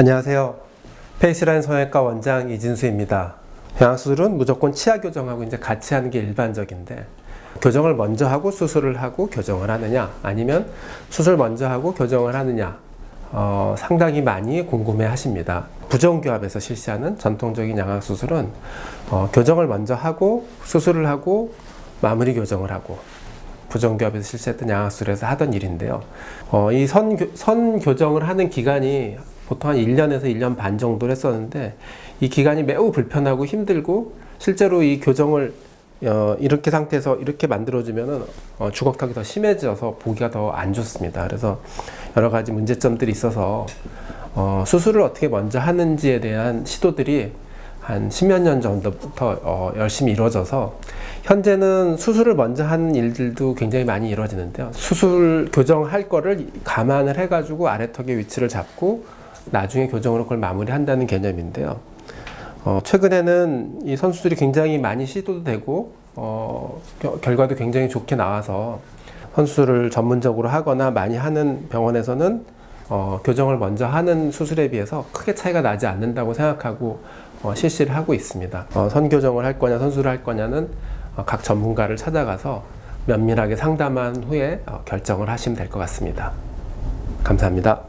안녕하세요. 페이스라인 성형외과 원장 이진수입니다. 영양수술은 무조건 치아 교정하고 이제 같이 하는 게 일반적인데 교정을 먼저 하고 수술을 하고 교정을 하느냐 아니면 수술 먼저 하고 교정을 하느냐 어, 상당히 많이 궁금해 하십니다. 부정교합에서 실시하는 전통적인 양악수술은 어, 교정을 먼저 하고 수술을 하고 마무리 교정을 하고 부정교합에서 실시했던 양악술에서 하던 일인데요. 어, 이 선, 선 교정을 하는 기간이 보통 한 1년에서 1년 반 정도를 했었는데 이 기간이 매우 불편하고 힘들고 실제로 이 교정을 어, 이렇게 상태에서 이렇게 만들어주면은 어, 주걱턱이 더 심해져서 보기가 더 안 좋습니다. 그래서 여러 가지 문제점들이 있어서 어, 수술을 어떻게 먼저 하는지에 대한 시도들이 한 십몇 년 전부터 어, 열심히 이루어져서 현재는 수술을 먼저 하는 일들도 굉장히 많이 이루어지는데요. 수술 교정할 거를 감안을 해가지고 아래턱의 위치를 잡고 나중에 교정으로 그걸 마무리한다는 개념인데요. 어, 최근에는 이 선수들이 굉장히 많이 시도도 되고 어, 겨- 결과도 굉장히 좋게 나와서 선수를 전문적으로 하거나 많이 하는 병원에서는 어, 교정을 먼저 하는 수술에 비해서 크게 차이가 나지 않는다고 생각하고 어, 실시를 하고 있습니다. 어, 선교정을 할 거냐 선수를 할 거냐는 어, 각 전문가를 찾아가서 면밀하게 상담한 후에 어, 결정을 하시면 될 것 같습니다. 감사합니다.